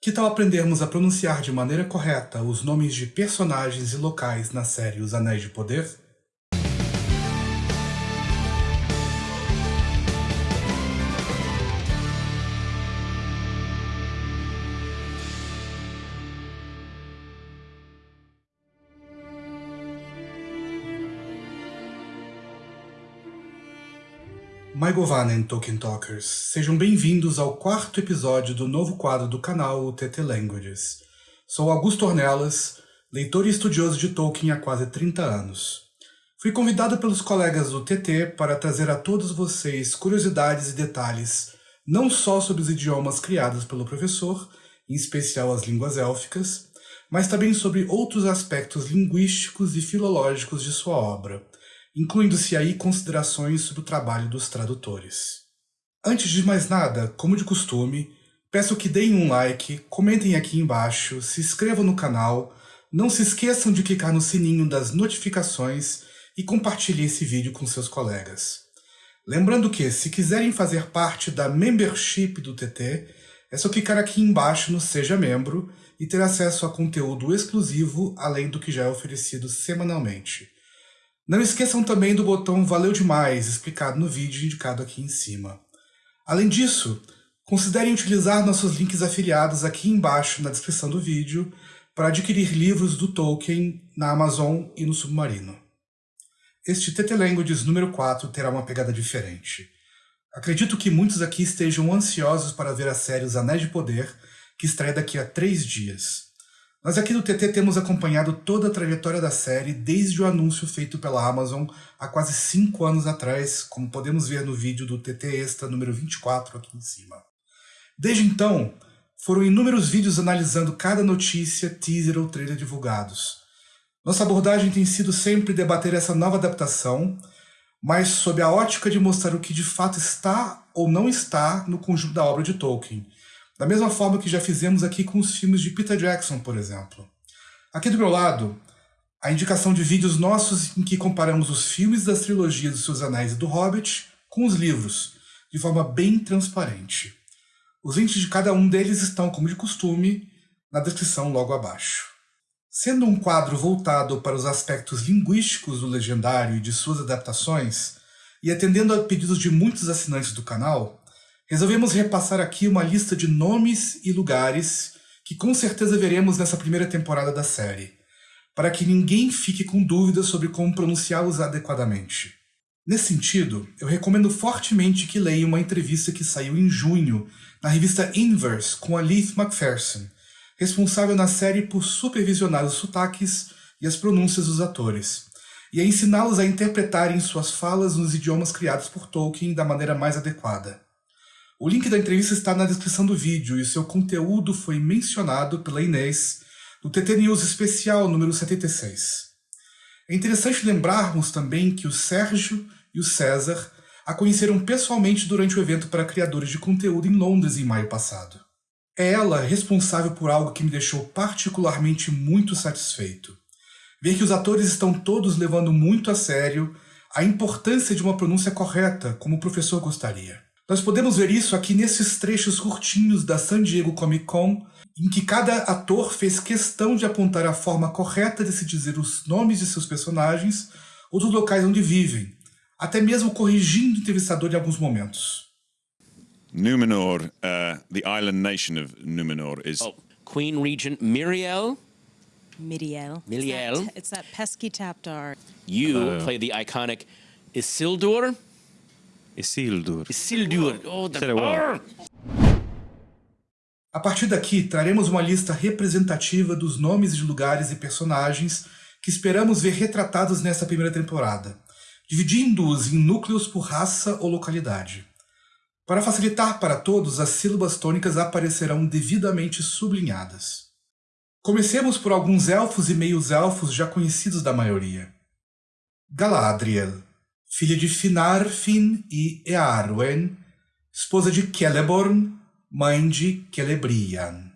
Que tal aprendermos a pronunciar de maneira correta os nomes de personagens e locais na série Os Anéis de Poder? Maigovanen Tolkien Talkers, sejam bem-vindos ao quarto episódio do novo quadro do canal TT Languages. Sou Augusto Ornelas, leitor e estudioso de Tolkien há quase 30 anos. Fui convidado pelos colegas do TT para trazer a todos vocês curiosidades e detalhes, não só sobre os idiomas criados pelo professor, em especial as línguas élficas, mas também sobre outros aspectos linguísticos e filológicos de sua obra, incluindo-se aí considerações sobre o trabalho dos tradutores. Antes de mais nada, como de costume, peço que deem um like, comentem aqui embaixo, se inscrevam no canal, não se esqueçam de clicar no sininho das notificações e compartilhem esse vídeo com seus colegas. Lembrando que, se quiserem fazer parte da membership do TT, é só clicar aqui embaixo no Seja Membro e ter acesso a conteúdo exclusivo, além do que já é oferecido semanalmente. Não esqueçam também do botão Valeu Demais, explicado no vídeo indicado aqui em cima. Além disso, considerem utilizar nossos links afiliados aqui embaixo na descrição do vídeo para adquirir livros do Tolkien na Amazon e no Submarino. Este TT Languages número 4 terá uma pegada diferente. Acredito que muitos aqui estejam ansiosos para ver a série Os Anéis de Poder, que estreia daqui a três dias. Nós aqui do TT temos acompanhado toda a trajetória da série desde o anúncio feito pela Amazon há quase 5 anos atrás, como podemos ver no vídeo do TT Extra número 24 aqui em cima. Desde então, foram inúmeros vídeos analisando cada notícia, teaser ou trailer divulgados. Nossa abordagem tem sido sempre debater essa nova adaptação, mas sob a ótica de mostrar o que de fato está ou não está no conjunto da obra de Tolkien, da mesma forma que já fizemos aqui com os filmes de Peter Jackson, por exemplo. Aqui do meu lado, a indicação de vídeos nossos em que comparamos os filmes das trilogias dos Seus Anéis e do Hobbit com os livros, de forma bem transparente. Os links de cada um deles estão, como de costume, na descrição logo abaixo. Sendo um quadro voltado para os aspectos linguísticos do Legendário e de suas adaptações, e atendendo a pedidos de muitos assinantes do canal, Resolvemos repassar aqui uma lista de nomes e lugares que com certeza veremos nessa primeira temporada da série, para que ninguém fique com dúvidas sobre como pronunciá-los adequadamente. Nesse sentido, eu recomendo fortemente que leia uma entrevista que saiu em junho na revista Inverse com a Leith McPherson, responsável na série por supervisionar os sotaques e as pronúncias dos atores, e a ensiná-los a interpretarem suas falas nos idiomas criados por Tolkien da maneira mais adequada. O link da entrevista está na descrição do vídeo e seu conteúdo foi mencionado pela Inês no TT News Especial número 76. É interessante lembrarmos também que o Sérgio e o César a conheceram pessoalmente durante o evento para criadores de conteúdo em Londres em maio passado. É ela responsável por algo que me deixou particularmente muito satisfeito. Ver que os atores estão todos levando muito a sério a importância de uma pronúncia correta, como o professor gostaria. Nós podemos ver isso aqui nesses trechos curtinhos da San Diego Comic Con, em que cada ator fez questão de apontar a forma correta de se dizer os nomes de seus personagens ou dos locais onde vivem, até mesmo corrigindo o entrevistador em alguns momentos. Numenor, uh, the island nation of Numenor is... Oh, Queen Regent Miriel? Miriel. Miriel. It's that, it's that pesky Tapdar. You Uh. play the iconic Isildur? Isildur. Isildur. Oh, the... A partir daqui, traremos uma lista representativa dos nomes de lugares e personagens que esperamos ver retratados nessa primeira temporada, dividindo-os em núcleos por raça ou localidade. Para facilitar para todos, as sílabas tônicas aparecerão devidamente sublinhadas. Comecemos por alguns elfos e meios-elfos já conhecidos da maioria. Galadriel, filha de Finarfin e Earwen, esposa de Celeborn, mãe de Celebrian.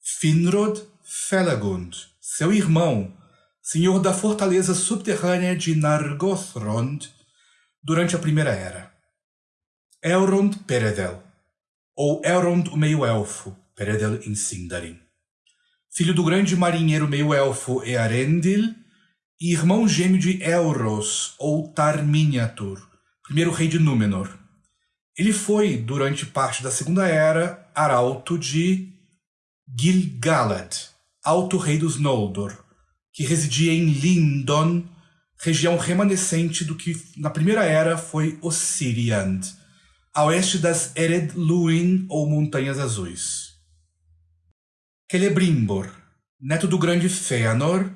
Finrod Felagund, seu irmão, senhor da fortaleza subterrânea de Nargothrond durante a Primeira Era. Elrond Peredel, ou Elrond o Meio-Elfo, Peredel em Sindarin. Filho do grande marinheiro meio-elfo Earendil e irmão gêmeo de Elros, ou Tar-Miniatur, primeiro rei de Númenor. Ele foi, durante parte da Segunda Era, arauto de Gil-galad, alto rei dos Noldor, que residia em Lindon, região remanescente do que na Primeira Era foi Ossiriand, a oeste das Ered Luin ou Montanhas Azuis. Celebrimbor, neto do grande Fëanor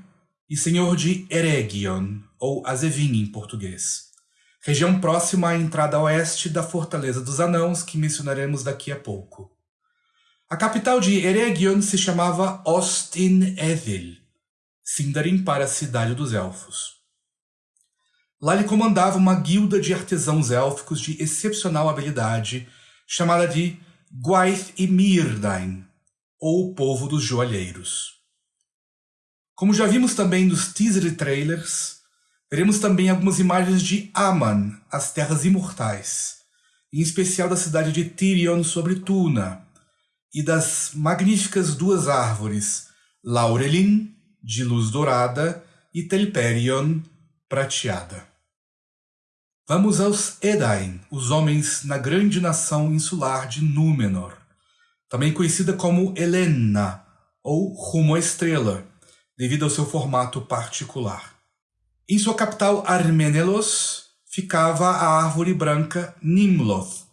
e senhor de Eregion, ou Azevin em português, região próxima à entrada oeste da Fortaleza dos Anãos que mencionaremos daqui a pouco. A capital de Eregion se chamava Ostin-Edhil, Sindarin para a Cidade dos Elfos. Lá ele comandava uma guilda de artesãos élficos de excepcional habilidade, chamada de Gwaith e Mirdain, ou o Povo dos Joalheiros. Como já vimos também nos teaser e trailers, veremos também algumas imagens de Aman, as Terras Imortais, em especial da cidade de Tirion sobre Tuna, e das magníficas duas árvores, Laurelin, de luz dourada, e Telperion, prateada. Vamos aos Edain, os homens na grande nação insular de Númenor, também conhecida como Helena, ou Rumo à Estrela, devido ao seu formato particular. Em sua capital Armenelos ficava a árvore branca Nimloth,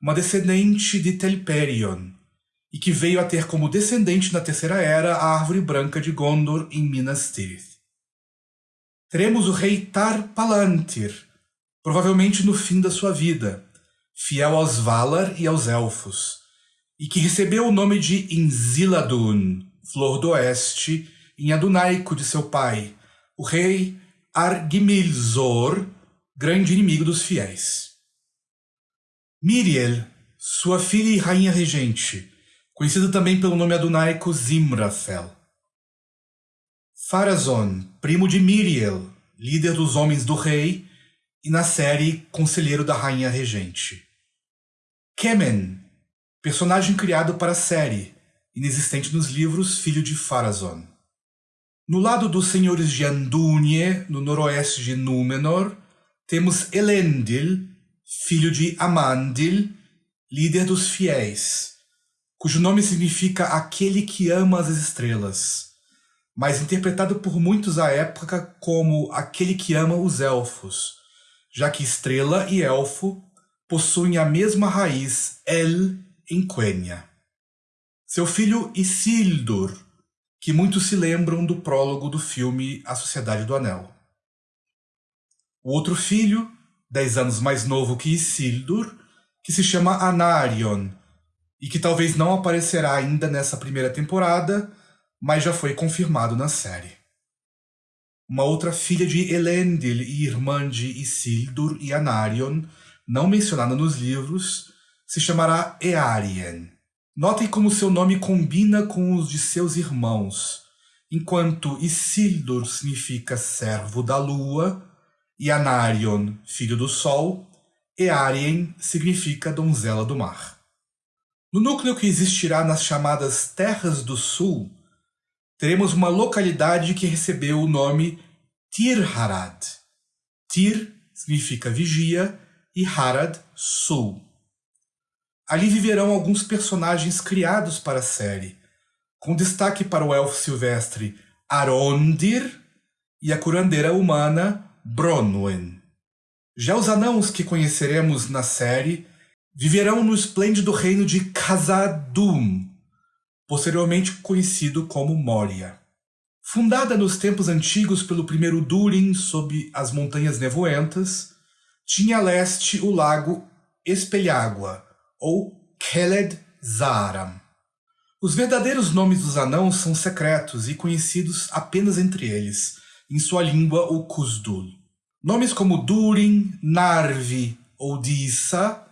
uma descendente de Telperion, e que veio a ter como descendente na Terceira Era a árvore branca de Gondor em Minas Tirith. Teremos o rei Tar Palantir, provavelmente no fim da sua vida, fiel aos Valar e aos Elfos, e que recebeu o nome de Inziladun, Flor do Oeste, em adunaico de seu pai, o rei Argimilzor, grande inimigo dos fiéis. Miriel, sua filha e rainha regente, conhecida também pelo nome adunaico Zimrafel. Farazon, primo de Miriel, líder dos homens do rei, e na série Conselheiro da Rainha Regente. Kemen, personagem criado para a série, inexistente nos livros, filho de Farazon. No lado dos senhores de Andúnie, no noroeste de Númenor, temos Elendil, filho de Amandil, líder dos fiéis, cujo nome significa aquele que ama as estrelas, mas interpretado por muitos à época como aquele que ama os elfos, já que estrela e elfo possuem a mesma raiz El em Quenya. Seu filho Isildur, que muitos se lembram do prólogo do filme A Sociedade do Anel. O outro filho, dez anos mais novo que Isildur, que se chama Anarion, e que talvez não aparecerá ainda nessa primeira temporada, mas já foi confirmado na série. Uma outra filha de Elendil e irmã de Isildur e Anarion, não mencionada nos livros, se chamará Earien. Notem como seu nome combina com os de seus irmãos, enquanto Isildur significa servo da lua e Anarion, filho do sol, Earien significa donzela do mar. No núcleo que existirá nas chamadas Terras do Sul, teremos uma localidade que recebeu o nome Tirharad. Tir significa vigia e Harad, sul. Ali viverão alguns personagens criados para a série, com destaque para o elfo silvestre Arondir e a curandeira humana Bronwyn. Já os anãos que conheceremos na série viverão no esplêndido reino de Khazad-dûm, posteriormente conhecido como Moria. Fundada nos tempos antigos pelo primeiro Durin sob as Montanhas Nevoentas, tinha a leste o lago Espelhágua, ou Keled Zaram. Os verdadeiros nomes dos anãos são secretos e conhecidos apenas entre eles, em sua língua o Kuzdul. Nomes como Durin, Narvi ou Dissa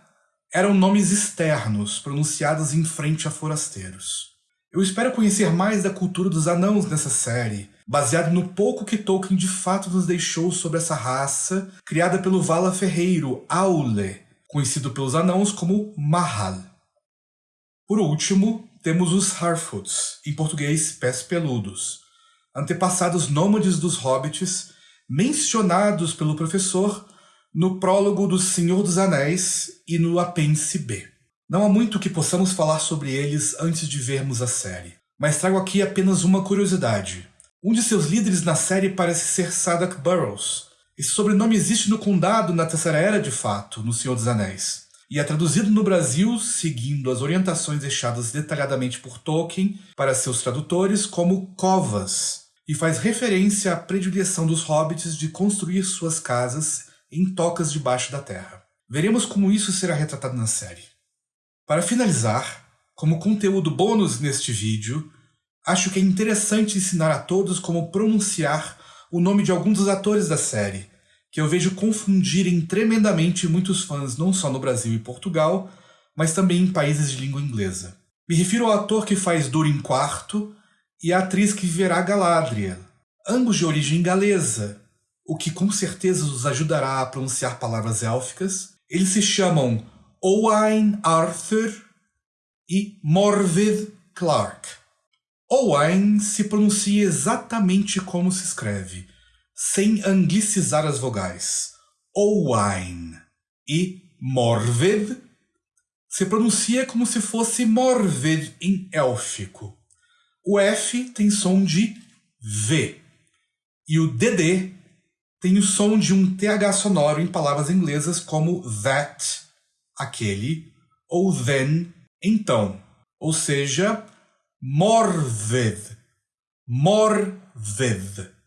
eram nomes externos, pronunciados em frente a forasteiros. Eu espero conhecer mais da cultura dos anãos nessa série, baseado no pouco que Tolkien de fato nos deixou sobre essa raça, criada pelo Vala Ferreiro, Aule, conhecido pelos anãos como Mahal. Por último, temos os Harfoots, em português pés peludos, antepassados nômades dos hobbits, mencionados pelo professor no prólogo do Senhor dos Anéis e no apêndice B. Não há muito que possamos falar sobre eles antes de vermos a série, mas trago aqui apenas uma curiosidade. Um de seus líderes na série parece ser Sadak Burrows. Esse sobrenome existe no condado na Terceira Era de fato, no Senhor dos Anéis e é traduzido no Brasil seguindo as orientações deixadas detalhadamente por Tolkien para seus tradutores como covas, e faz referência à predileção dos hobbits de construir suas casas em tocas debaixo da terra. Veremos como isso será retratado na série. Para finalizar, como conteúdo bônus neste vídeo, acho que é interessante ensinar a todos como pronunciar o nome de alguns dos atores da série, que eu vejo confundirem tremendamente muitos fãs não só no Brasil e Portugal, mas também em países de língua inglesa. Me refiro ao ator que faz Durin IV e à atriz que viverá Galadriel, ambos de origem galesa, o que com certeza os ajudará a pronunciar palavras élficas. Eles se chamam Owain Arthur e Morvid Clark. Owain se pronuncia exatamente como se escreve, sem anglicizar as vogais. Owain e Morved se pronuncia como se fosse Morved em élfico. O F tem som de V e o DD tem o som de um TH sonoro em palavras inglesas como that, aquele, ou then, então, ou seja, Morved, Morved.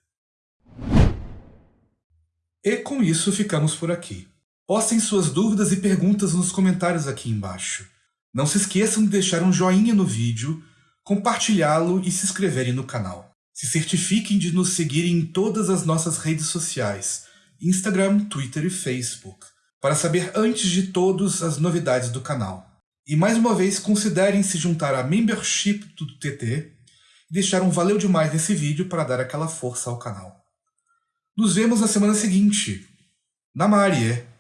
E com isso ficamos por aqui. Postem suas dúvidas e perguntas nos comentários aqui embaixo. Não se esqueçam de deixar um joinha no vídeo, compartilhá-lo e se inscreverem no canal. Se certifiquem de nos seguirem em todas as nossas redes sociais, Instagram, Twitter e Facebook, para saber antes de todos as novidades do canal. E mais uma vez, considerem se juntar à membership do TT e deixar um valeu demais nesse vídeo para dar aquela força ao canal. Nos vemos na semana seguinte. Na Marie.